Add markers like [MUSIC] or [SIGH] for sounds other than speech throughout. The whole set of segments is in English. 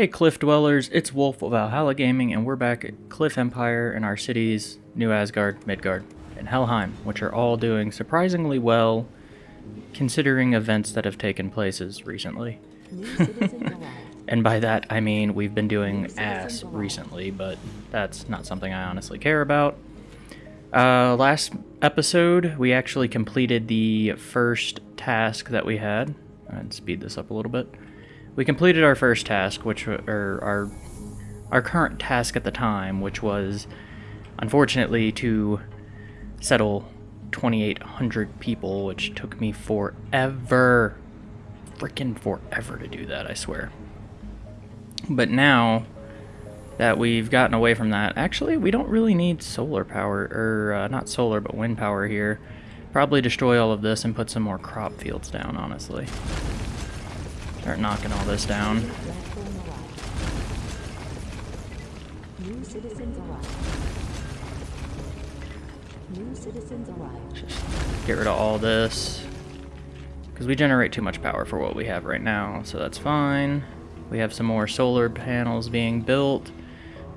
Hey Cliff Dwellers, it's Wolf of Valhalla Gaming, and we're back at Cliff Empire in our cities, New Asgard, Midgard, and Helheim, which are all doing surprisingly well, considering events that have taken places recently. [LAUGHS] and by that, I mean we've been doing ass recently, but that's not something I honestly care about. Uh, last episode, we actually completed the first task that we had. I'd speed this up a little bit. We completed our first task, which or our our current task at the time, which was unfortunately to settle 2,800 people, which took me forever, freaking forever to do that. I swear. But now that we've gotten away from that, actually, we don't really need solar power, or uh, not solar, but wind power here. Probably destroy all of this and put some more crop fields down, honestly. Start knocking all this down. Just get rid of all this. Because we generate too much power for what we have right now, so that's fine. We have some more solar panels being built.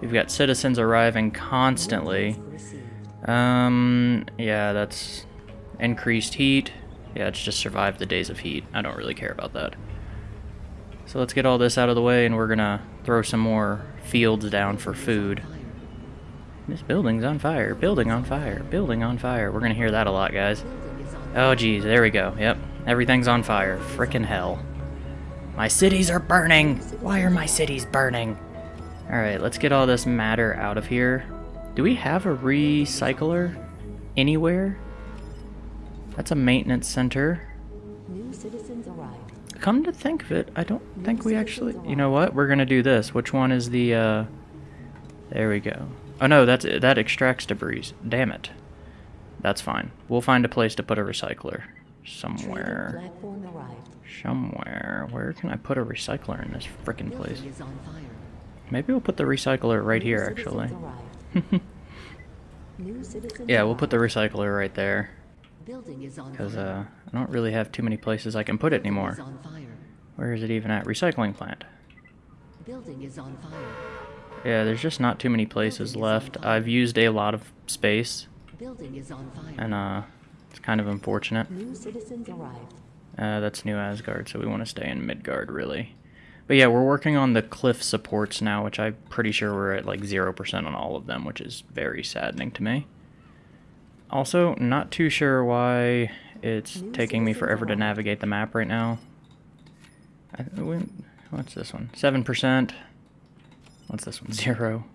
We've got citizens arriving constantly. Um, yeah, that's increased heat. Yeah, it's just survive the days of heat. I don't really care about that. So let's get all this out of the way and we're gonna throw some more fields down for food. This building's on fire, building on fire, building on fire. We're gonna hear that a lot, guys. Oh geez, there we go. Yep, everything's on fire. Frickin' hell. My cities are burning! Why are my cities burning? Alright, let's get all this matter out of here. Do we have a recycler anywhere? That's a maintenance center. New citizens arrived. Come to think of it, I don't think we actually... You know what? We're gonna do this. Which one is the, uh... There we go. Oh no, that's that extracts debris. Damn it. That's fine. We'll find a place to put a recycler. Somewhere. Trading platform arrived. Somewhere. Where can I put a recycler in this frickin' place? Building is on fire. Maybe we'll put the recycler right here, actually. arrived. [LAUGHS] New citizens Yeah, we'll put the recycler right there. Building is on Because, fire. uh, I don't really have too many places I can put it anymore. is on fire. Where is it even at? Recycling plant. Building is on fire. Yeah, there's just not too many places left. I've used a lot of space, Building is on fire. and, uh, it's kind of unfortunate. New citizens arrived. Uh, that's New Asgard, so we want to stay in Midgard, really. But yeah, we're working on the cliff supports now, which I'm pretty sure we're at like 0% on all of them, which is very saddening to me. Also, not too sure why it's taking me forever to navigate the map right now. I, what's this one? 7%. What's this one? [LAUGHS] Zero.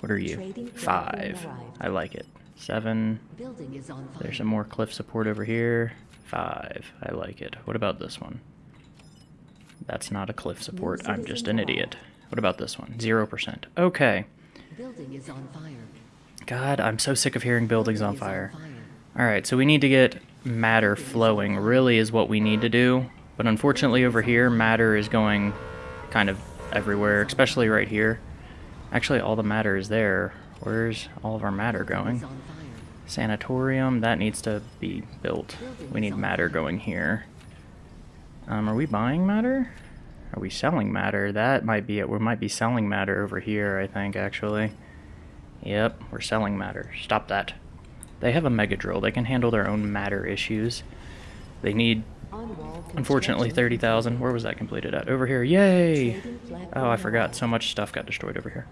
What are you? Five. I like it. Seven. Building is on fire. There's some more cliff support over here. Five. I like it. What about this one? That's not a cliff support. I'm just an idiot. What about this one? Zero percent. Okay. Building is on fire. God, I'm so sick of hearing buildings on fire. Alright, so we need to get matter flowing, really is what we need to do. But unfortunately over here, matter is going kind of everywhere, especially right here. Actually, all the matter is there. Where's all of our matter going? is on fire. Sanatorium, that needs to be built. We need matter going here. Um, are we buying matter? Are we selling matter? That might be it. We might be selling matter over here, I think, actually. Yep, we're selling matter. Stop that. They have a mega drill. They can handle their own matter issues. They need, unfortunately, 30,000. Where was that completed at? Over here. Yay! Oh, I forgot. So much stuff got destroyed over here.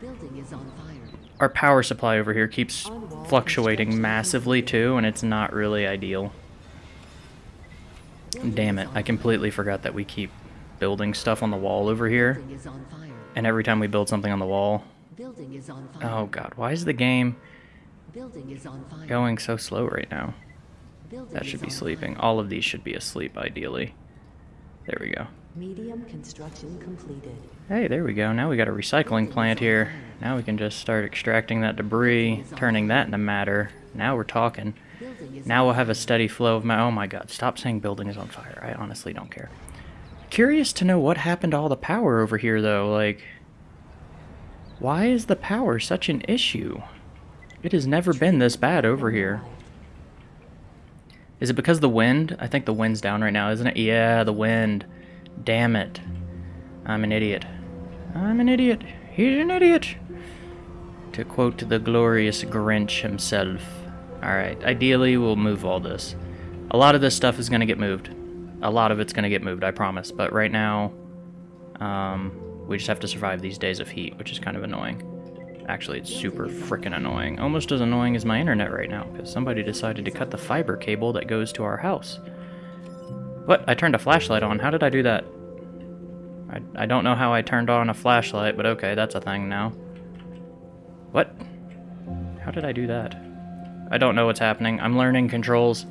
Building is on fire. Our power supply over here keeps fluctuating massively too, and it's not really ideal. Damn it, I completely forgot that we keep building stuff on the wall over here, Building is on fire. and every time we build something on the wall... Building is on fire. Oh god, why is the game Building is on fire. going so slow right now? Building That should be sleeping. fire. All of these should be asleep, ideally. There we go. Medium construction completed. Hey, there we go. Now we got a recycling plant here. Now we can just start extracting that debris, turning that into matter. Now we're talking. Now we'll have a steady flow of my... Oh my god, stop saying building is on fire. I honestly don't care. Curious to know what happened to all the power over here, though. Like, why is the power such an issue? It has never been this bad over here. Is it because the wind? I think the wind's down right now, isn't it? Yeah, the wind. Damn it. I'm an idiot. I'm an idiot. He's an idiot. To quote the glorious Grinch himself. Alright, ideally we'll move all this. A lot of this stuff is going to get moved. A lot of it's going to get moved, I promise. But right now, um, we just have to survive these days of heat, which is kind of annoying. Actually, it's super freaking annoying. Almost as annoying as my internet right now, because somebody decided to cut the fiber cable that goes to our house. What? I turned a flashlight on. How did I do that? I, I don't know how I turned on a flashlight, but okay, that's a thing now. What? How did I do that? I don't know what's happening. I'm learning controls.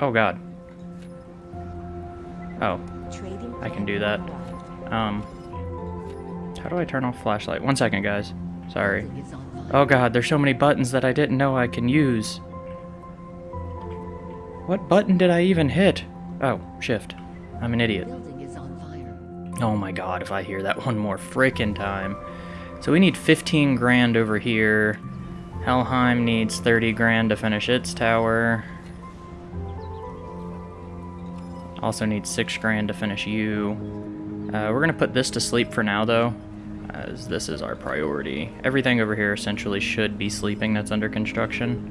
Oh god. Oh, I can do that. Um, how do I turn off flashlight? One second, guys. Sorry. Oh god, there's so many buttons that I didn't know I can use. What button did I even hit? Oh, shift. I'm an idiot. Oh my god, if I hear that [LAUGHS] one more frickin' time. So we need 15 grand over here. Helheim needs 30 grand to finish its tower. Also needs 6 grand to finish you. Uh, we're gonna put this to sleep for now though, as this is our priority. Everything over here essentially should be sleeping that's under construction.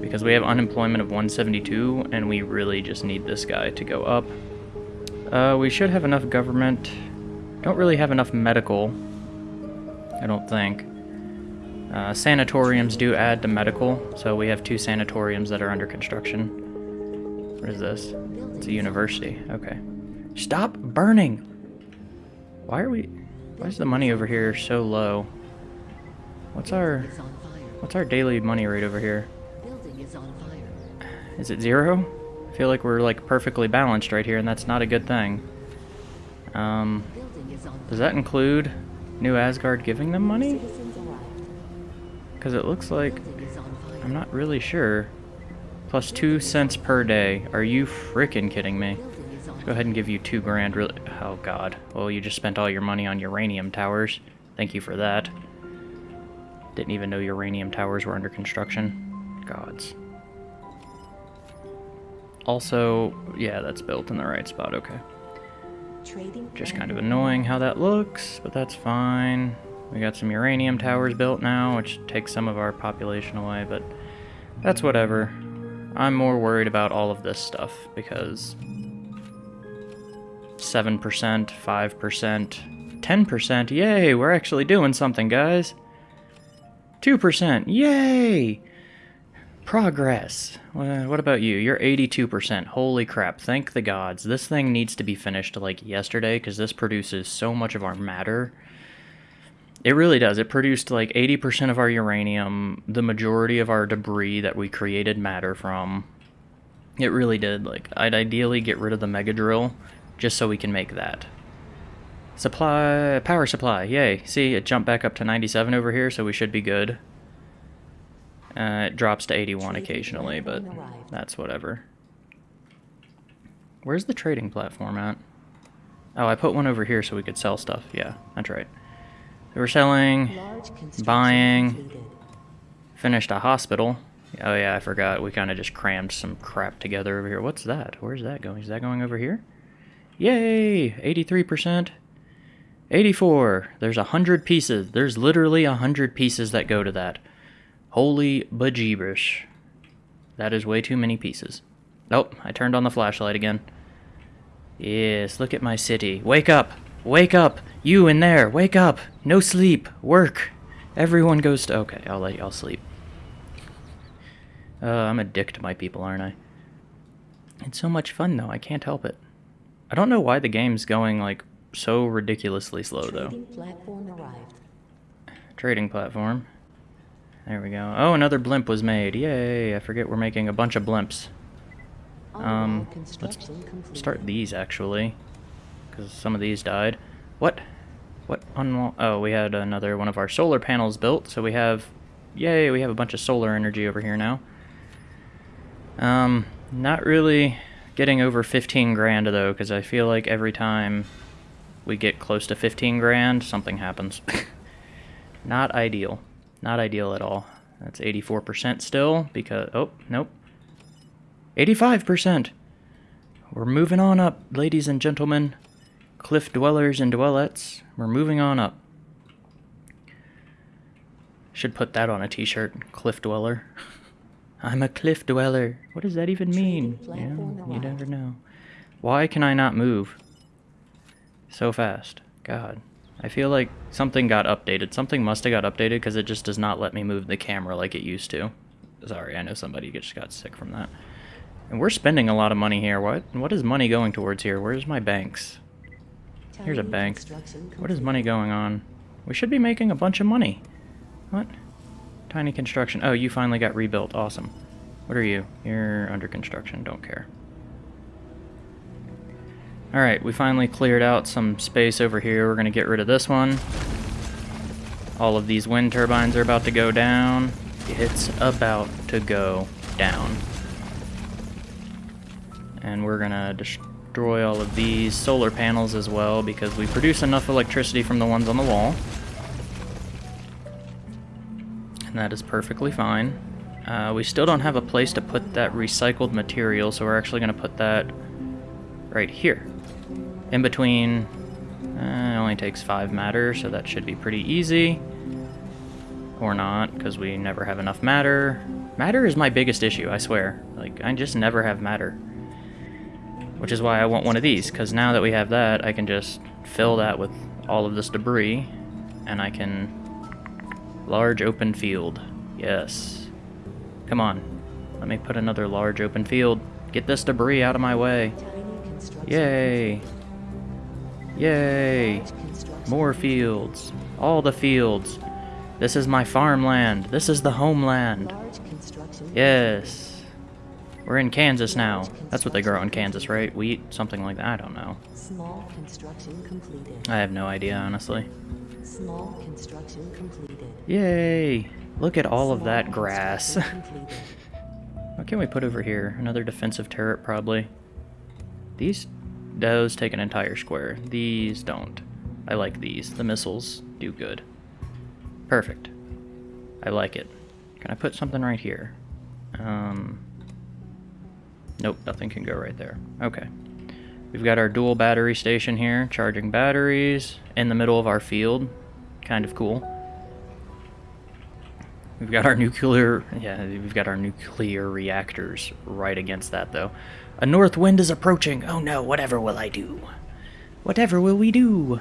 Because we have unemployment of 172, and we really just need this guy to go up. Uh, we should have enough government. Don't really have enough medical. I don't think. Uh, sanatoriums do add to medical, so we have two sanatoriums that are under construction. What is this? It's a university. Okay. Stop burning! Why are we... Why is the money over here so low? What's our... What's our daily money rate over here? Is it zero? I feel like we're like perfectly balanced right here, and that's not a good thing. Um, does that include New Asgard giving them money? Because it looks like. I'm not really sure. Plus two cents per day. Are you freaking kidding me? Go ahead and give you two grand. Really? Oh God. Well, you just spent all your money on uranium towers. Thank you for that. Didn't even know uranium towers were under construction. Gods. Also, yeah, that's built in the right spot. Okay. Trading Just kind of annoying how that looks, but that's fine. We got some uranium towers built now, which takes some of our population away, but that's whatever. I'm more worried about all of this stuff because 7%, 5%, 10%, yay, we're actually doing something, guys. 2%, yay! Progress. Wha- What about you? You're 82%. Holy crap. Thank the gods. This thing needs to be finished like yesterday because this produces so much of our matter. It really does. It produced like 80% of our uranium, the majority of our debris that we created matter from. It really did. Like, I'd ideally get rid of the mega drill just so we can make that. Supply, power supply, yay. See, it jumped back up to 97 over here, so we should be good. Uh, it drops to 81 occasionally, but that's whatever. Where's the trading platform at? Oh, I put one over here so we could sell stuff. Yeah, that's right. We're selling, Buying. completed. finished a hospital. Oh yeah, I forgot. We kind of just crammed some crap together over here. What's that? Where's that going? Is that going over here? Yay! 83%. 84. There's a hundred pieces. There's literally a hundred pieces that go to that. Holy bejeebers. That is way too many pieces. Nope, I turned on the flashlight again. Yes, look at my city. Wake up! Wake up! You in there! Wake up! No sleep! Work! Everyone goes to. Okay, I'll let y'all sleep. Uh, I'm a dick to my people, aren't I? It's so much fun, though. I can't help it. I don't know why the game's going, like, so ridiculously slow, though. Trading platform arrived. Trading platform. There we go. Oh, another blimp was made. Yay! I forget we're making a bunch of blimps. Um, let's. Start these, actually. Because some of these died. What? What? Oh, we had another one of our solar panels built, so we have... Yay, we have a bunch of solar energy over here now. Um, not really getting over 15 grand, though, because I feel like every time we get close to 15 grand, something happens. [LAUGHS] Not ideal. Not ideal at all. That's 84% still, because... Oh, nope. 85%! We're moving on up, ladies and gentlemen. Cliff dwellers and dwellettes. We're moving on up. Should put that on a t-shirt. Cliff dweller. [LAUGHS] I'm a cliff dweller. What does that even mean? Trading You, know, platform you never know. Why can I not move so fast? God. I feel like something got updated. Something must have got updated because it just does not let me move the camera like it used to. Sorry, I know somebody just got sick from that. And we're spending a lot of money here. What what is money going towards here? Where's my banks? Here's a bank. What is money going on? We should be making a bunch of money. What? Tiny construction. Oh, you finally got rebuilt. Awesome. What are you? You're under construction. Don't care. Alright, we finally cleared out some space over here. We're going to get rid of this one. All of these wind turbines are about to go down. It's about to go down. And we're going to destroy all of these solar panels as well because we produce enough electricity from the ones on the wall. And that is perfectly fine. Uh, we still don't have a place to put that recycled material, so we're actually going to put that right here. In between, uh, it only takes five matter, so that should be pretty easy. Or not, because we never have enough matter. Matter is my biggest issue, I swear. Like, I just never have matter. Which is why I want one of these, because now that we have that, I can just fill that with all of this debris, and I can... Large open field. Yes. Come on. Let me put another large open field. Get this debris out of my way. Yay. Yay. complete. Large construction More fields. All the fields. This is my farmland. This is the homeland. Yes. We're in Kansas now. That's what they grow in Kansas, right? Wheat? Something like that. I don't know. Small construction completed. I have no idea, honestly. Small construction completed. Yay. Look at all of that grass. [LAUGHS] What can we put over here? Another defensive turret, probably. These, those take an entire square. These don't. I like these. The missiles do good. Perfect. I like it. Can I put something right here? Um. Nope, nothing can go right there. Okay. We've got our dual battery station here, charging batteries in the middle of our field. Kind of cool. We've got our nuclear, yeah, we've got our nuclear reactors right against that, though. A north wind is approaching. Oh no, whatever will I do? Whatever will we do?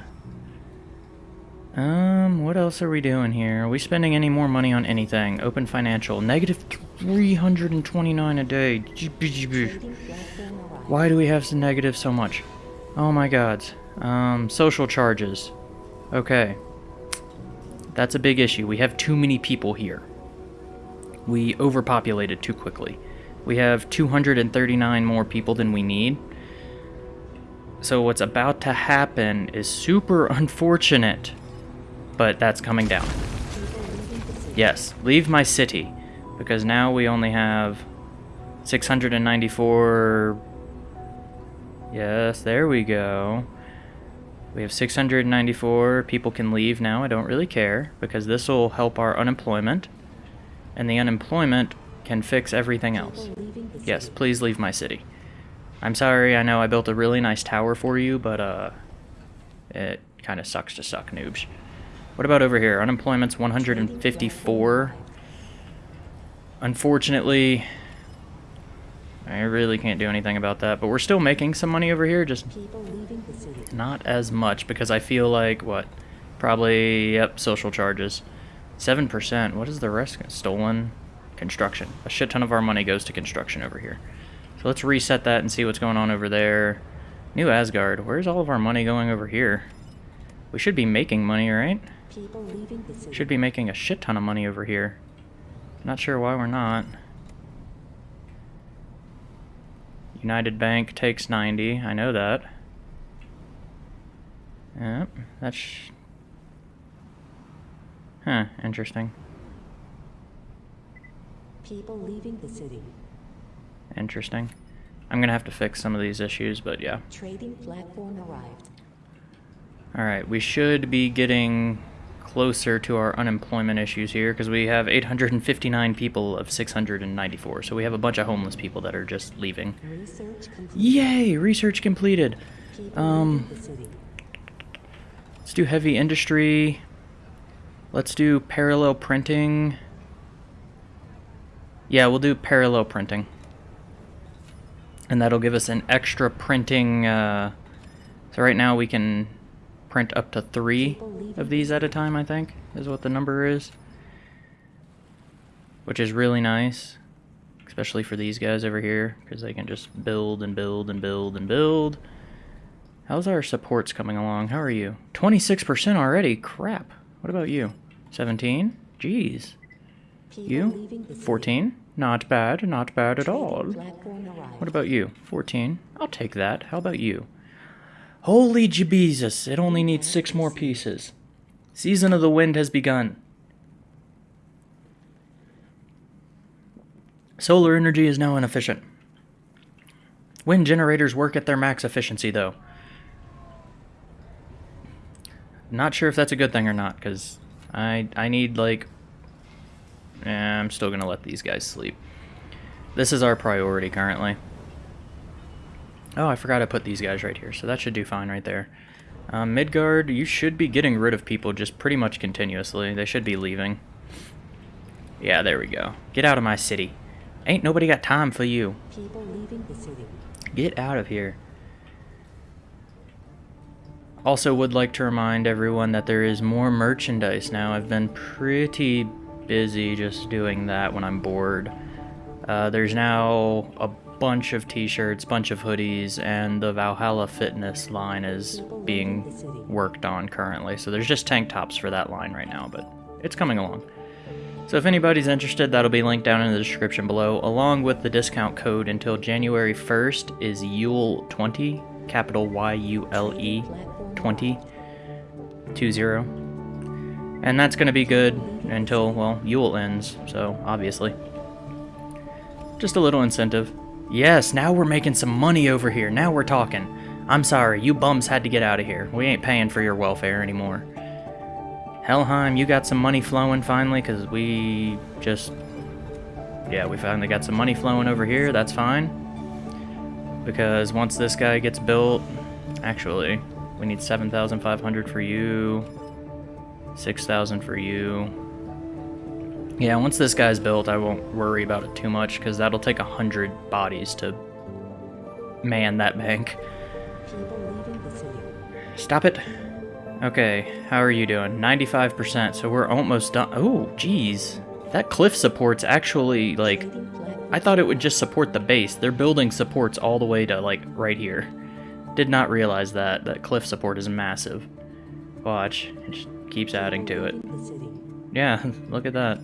Um, what else are we doing here? Are we spending any more money on anything? Open financial, negative 329 a day. Why do we have to negative so much? Oh my god. Um, social charges. Okay. That's a big issue. We have too many people here. We overpopulated too quickly. We have 239 more people than we need. So what's about to happen is super [LAUGHS] unfortunate. But that's coming down. Yes, leave my city. Because now we only have 694. Yes, there we go. We have 694. People can leave now. I don't really care. Because this will help our unemployment. And the unemployment can fix everything else. People leaving the Yes, please leave my city. I'm sorry, I know I built a really nice tower for you, but uh, it kind of sucks to suck, noobs. What about over here? Unemployment's 154. Unfortunately, I really can't do anything about that, but we're still making some money over here, just not as much because I feel like, what? Probably, yep, social charges. 7%. What is the rest? Stolen construction. A shit ton of our money goes to construction over here. So let's reset that and see what's going on over there. New Asgard. Where's all of our money going over here? We should be making money, right? Should be making a shit ton of money over here. Not sure why we're not. United Bank takes 90. I know that. Yep, that's... Huh, interesting. People leaving the city. Interesting. I'm gonna have to fix some of these issues, but yeah. Trading platform arrived. Alright, we should be getting closer to our unemployment issues here because we have 859 people of 694. So we have a bunch of homeless people that are just leaving. Research. Yay! Research completed. Um. Let's do heavy industry. Let's do parallel printing. Yeah, we'll do parallel printing. And that'll give us an extra printing. Uh, so right now we can print up to three of these at a time, I think, is what the number is. Which is really nice. Especially for these guys over here, because they can just build and build and build and build. How's our supports coming along? How are you? 26% already? Crap. What about you? 17? Jeez. You? leaving the city. 14? Not bad, not bad at all. What about you? 14? I'll take that. How about you? Holy Jesus, it only needs six more pieces. Season of the Wind has begun. Solar energy is now inefficient. Wind generators work at their max efficiency, though. Not sure if that's a good thing or not, because I, I need, like... Eh, I'm still going to let these guys sleep. This is our priority currently. Oh, I forgot to put these guys right here, so that should do fine right there. Um, Midgard, you should be getting rid of people just pretty much continuously. They should be leaving. Yeah, there we go. Get out of my city. Ain't nobody got time for you. People leaving the city. Get out of here. Also would like to remind everyone that there is more merchandise now. I've been pretty busy just doing that when I'm bored. Uh, there's now a bunch of t-shirts, bunch of hoodies, and the Valhalla Fitness line is being worked on currently. So there's just tank tops for that line right now, but it's coming along. So if anybody's interested, that'll be linked down in the description below, along with the discount code until January 1st is Yule20, capital Y-U-L-E, 20, 20. And that's going to be good until, well, Yule ends, so obviously. Just a little incentive. Yes, now we're making some money over here. Now we're talking. I'm sorry, you bums had to get out of here. We ain't paying for your welfare anymore. Helheim, you got some money flowing finally, because we just... Yeah, we finally got some money flowing over here. That's fine. Because once this guy gets built... Actually, we need 7,500 for you. 6,000 for you. Yeah, once this guy's built, I won't worry about it too much, because that'll take a hundred bodies to man that bank. Stop it. Okay, how are you doing? 95%, so we're almost done. Oh, jeez. That cliff support's actually, like, I thought it would just support the base. They're building supports all the way to, like, right here. Did not realize that. That cliff support is massive. Watch. It just keeps adding to it. Yeah, [LAUGHS] look at that.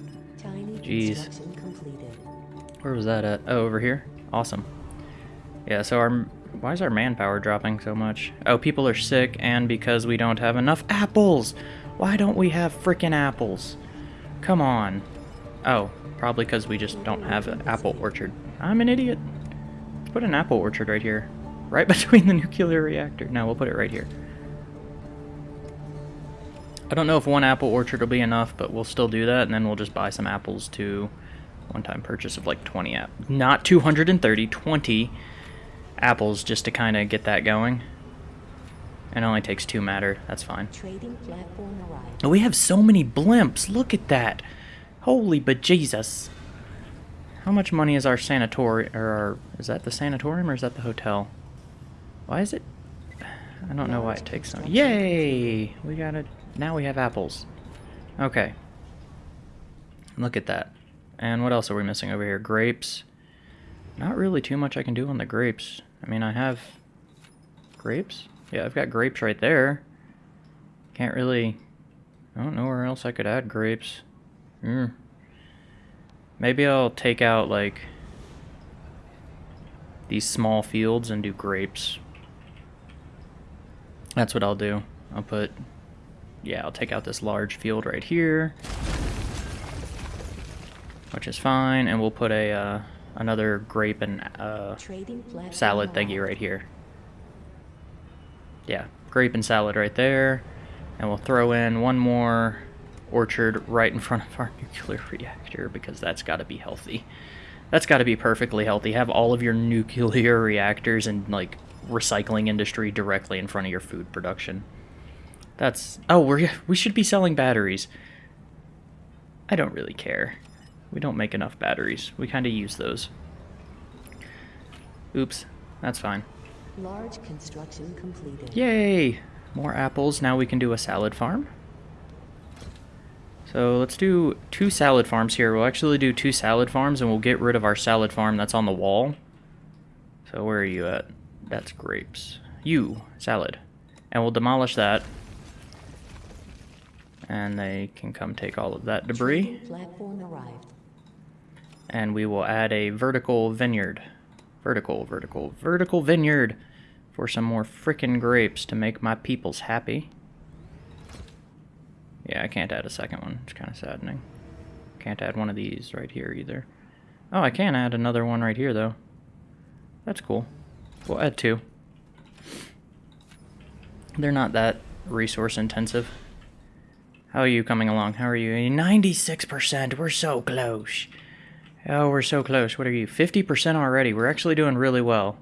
Jeez. Where was that at? Oh, over here? Awesome. Yeah, so our... Why is our manpower dropping so much? Oh, people are sick, and because we don't have enough apples! Why don't we have frickin' apples? Come on. Oh, probably because we just don't have an apple orchard. I'm an idiot. Let's put an apple orchard right here. Right [LAUGHS] between the nuclear reactor. No, we'll put it right here. I don't know if one apple orchard will be enough, but we'll still do that, and then we'll just buy some apples to one-time purchase of like 20 app not 230 20 apples just to kind of get that going. And it only takes two matter that's fine. Trading platform arrived. Oh, we have so many blimps look at that. Holy bejesus. How much money is our sanatorium or our, is that the sanatorium or is that the hotel? Why is it i don't know why it takes so yay! We got it now we have apples okay look at that and what else are we missing over here? Grapes. Not really too much I can do on the grapes. I mean, I have grapes. Yeah, I've got grapes right there. Can't really... I don't know where else I could add grapes. Hmm. Maybe I'll take out, like, these small fields and do grapes. That's what I'll do. I'll put... Yeah, I'll take out this large field right here which is fine, and we'll put a uh, another grape and uh, salad thingy right here. Yeah, grape and salad right there, and we'll throw in one more orchard right in front of our [LAUGHS] nuclear reactor because that's got to be healthy. That's got to be perfectly healthy. Have all of your nuclear [LAUGHS] reactors and like recycling industry directly in front of your food production. That's oh, we we should be selling batteries. I don't really care. We don't make enough batteries. We kind of use those. Oops, that's fine. Large construction completed. Yay! More apples. Now we can do a salad farm. So let's do two salad farms here. We'll actually do two salad farms and we'll get rid of our salad farm that's on the wall. So where are you at? That's grapes. You, salad. And we'll demolish that. And they can come take all of that debris. And we will add a vertical vineyard. Vertical, vertical, vertical vineyard for some more frickin' grapes to make my peoples happy. Yeah, I can't add a second one. It's kind of saddening. Can't add one of these right here either. Oh, I can add another one right here, though. That's cool. We'll add two. They're not that resource intensive. How are you coming along? How are you? 96%. We're so close. Oh, we're so close. What are you? 50% already. We're actually doing really well.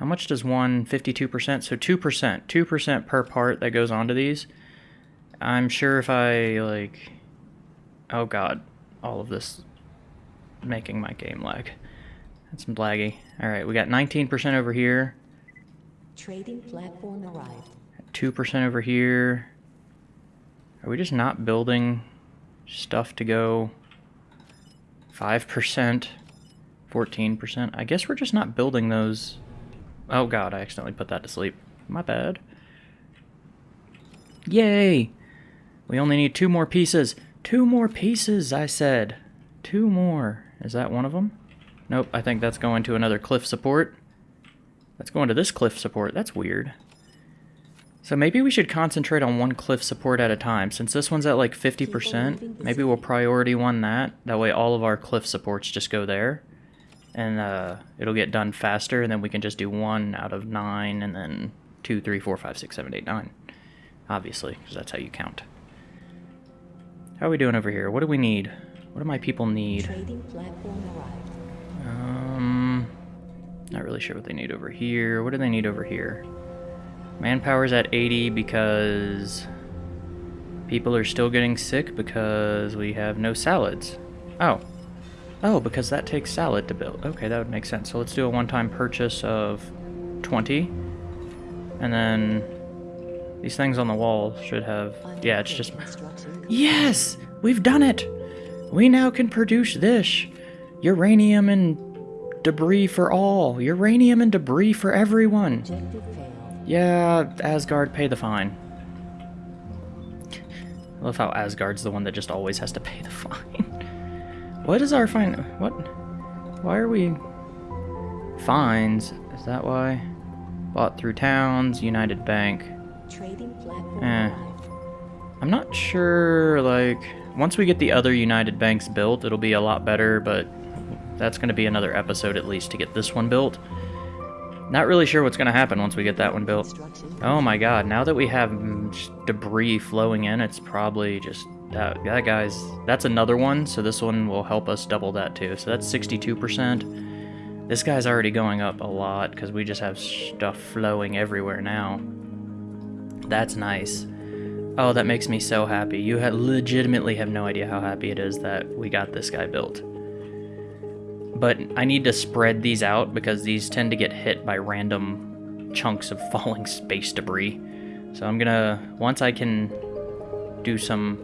How much does one 52%? So 2%. 2% per part that goes onto these. I'm sure if I, like... Oh god. All of this making my game lag. That's some laggy. Alright, we got 19% over here. Trading platform arrived. 2% over here. Are we just not building stuff to go 5%, 14%? I guess we're just not building those. Oh god, I accidentally put that to sleep. My bad. Yay! We only need two more pieces. Two more pieces, I said. Two more. Is that one of them? Nope, I think that's going to another cliff support. That's going to this cliff support. That's weird. So maybe we should concentrate on one cliff support at a time. Since this one's at like 50%, maybe we'll priority one that. That way all of our cliff supports just go there. And uh, it'll get done faster, and then we can just do one out of nine, and then two, three, four, five, six, seven, eight, nine. Obviously, because that's how you count. How are we doing over here? What do we need? What do my people need? Trading platform arrived. Um, not really sure what they need over here. What do they need over here? Manpower's at 80 because people are still getting sick because we have no salads. Oh. Oh, because that takes salad to build. Okay, that would make sense. So let's do a one-time purchase of 20. And then these things on the wall should have... Yeah, it's just... Yes! We've done it! We now can produce this. Uranium and debris for all. Uranium and debris for everyone. Yeah, Asgard, pay the fine. I love how Asgard's the one that just always has to pay the [LAUGHS] fine. what is our fine? What? Why are we... Fines? Is that why? Bought through towns, United Bank. Trading platform Eh. I'm not sure, like, once we get the other United Banks built, it'll be a lot better, but that's going to be another episode at least to get this one built. Not really sure what's going to happen once we get that one built. Oh my god, now that we have debris flowing in, it's probably just... That, that guy's... That's another one, so this one will help us double that too. So that's 62%. This guy's already going up a lot, because we just have stuff flowing everywhere now. That's nice. Oh, that makes me so happy. You ha legitimately have no idea how happy it is that we got this guy built. But I need to spread these out because these tend to get hit by random chunks of [LAUGHS] falling space debris. So I'm gonna, once I can do some,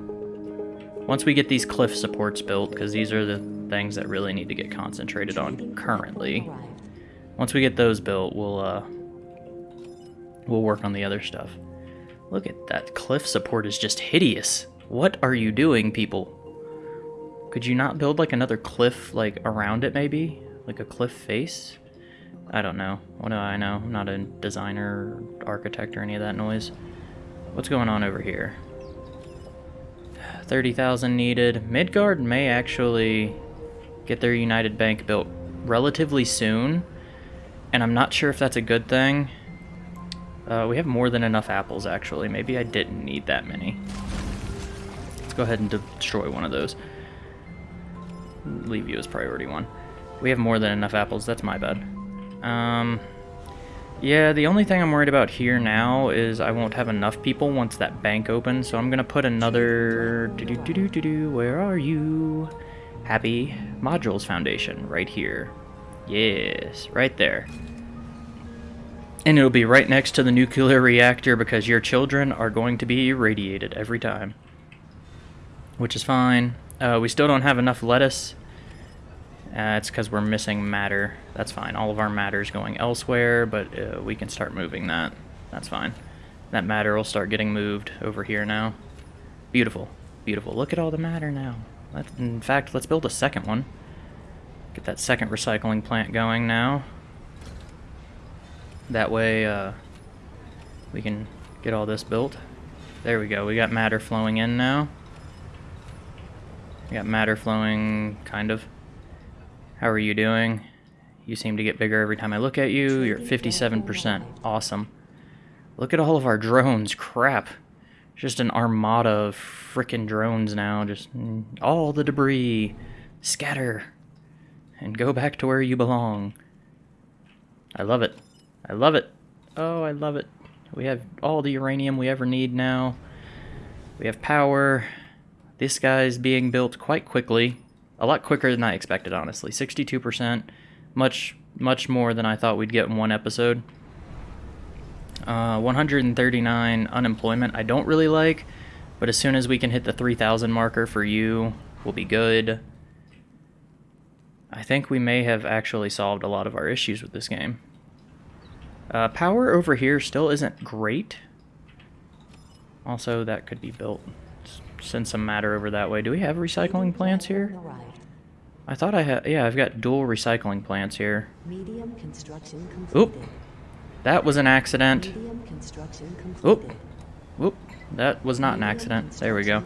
once we get these cliff supports built, because these are the things that really need to get concentrated on currently. Once we get those built, we'll, uh, we'll work on the other stuff. Look at that cliff support is just hideous. What are you doing, people? Could you not build like another cliff like around it maybe? Like a cliff face? I don't know. What do I know? I'm not a designer, architect, or any of that noise. What's going on over here? 30,000 needed. Midgard may actually get their United Bank built relatively soon, and I'm not sure if that's a good thing. Uh, we have more than enough apples, actually. Maybe I didn't need that many. Let's go ahead and destroy one of those. Leave you as priority one. We have more than enough apples. That's my bad. Um, yeah, the only thing I'm worried about here now is I won't have enough people once that bank opens, so I'm gonna put another... Do -do -do -do -do -do, where are you? Happy Modules Foundation, right here. Yes, right there. And it'll be right next to the nuclear reactor because your children are going to be irradiated every time. Which is fine. Uh, we still don't have enough lettuce. Uh, it's because we're missing matter. That's fine. All of our matter is going elsewhere, but uh, we can start moving that. That's fine. That matter will start getting moved over here now. Beautiful. Beautiful. Look at all the matter now. Let's, in fact, let's build a second one. Get that second recycling plant going now. That way, uh, we can get all this built. There we go. We got matter flowing in now. Got matter flowing, kind of. How are you doing? You seem to get bigger every time I look at you. You're at 57%. Awesome. Look at all of our drones. Crap. Just an armada of frickin' drones now. Just all the debris. Scatter. And go back to where you belong. I love it. I love it. Oh, I love it. We have all the uranium we ever need now. We have power. This guy's being built quite quickly. A lot quicker than I expected, honestly. 62%. Much, much more than I thought we'd get in one episode. Uh, 139 unemployment I don't really like, but as soon as we can hit the 3,000 marker for you, we'll be good. I think we may have actually solved a lot of our issues with this game. Uh, power over here still isn't great. Also, that could be built. Send some matter over that way. Do we have recycling plants here? I thought I had... Yeah, I've got dual recycling plants here. Medium construction Oop. That was an accident. Oop. Oop. That was not an accident. There we go.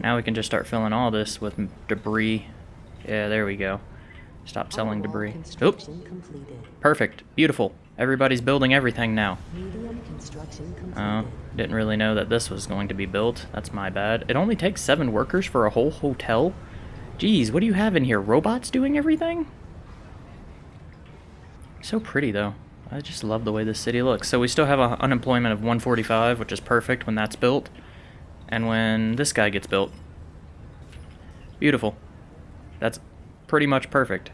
Now we can just start filling all this with debris. Yeah, there we go. Stop selling debris. Oop. Perfect. Beautiful. Everybody's building everything now. Oh, didn't really know that this was going to be built. That's my bad. It only takes seven workers for a whole hotel? Geez, what do you have in here? Robots doing everything? So pretty, though. I just love the way this city looks. So we still have a unemployment of 145, which is perfect when that's built. And when this guy gets built. Beautiful. That's pretty much perfect.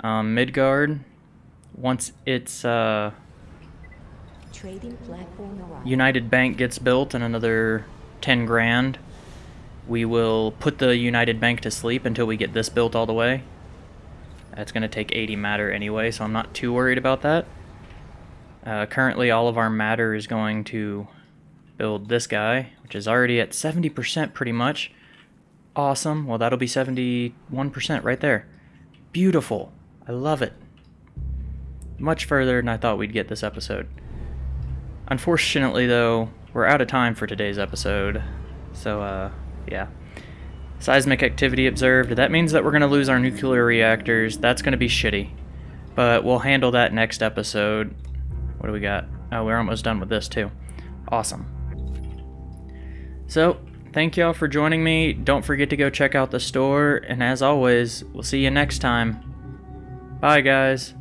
Um, Midgard, once it's, uh, Trading platform. United Bank gets built and another 10 grand. We will put the United Bank to sleep until we get this built all the way. That's going to take 80 matter anyway, so I'm not too worried about that. Uh, currently, all of our matter is going to build this guy, which is already at 70% pretty much. Awesome. Well, that'll be 71% right there. Beautiful. I love it. Much further than I thought we'd get this episode. Unfortunately, though, we're out of time for today's episode. So, uh, yeah. Seismic activity observed. That means that we're going to lose our nuclear reactors. That's going to be shitty. But we'll handle that next episode. What do we got? Oh, we're almost done with this, too. Awesome. So, thank y'all for joining me. Don't forget to go check out the store. And as always, we'll see you next time. Bye, guys.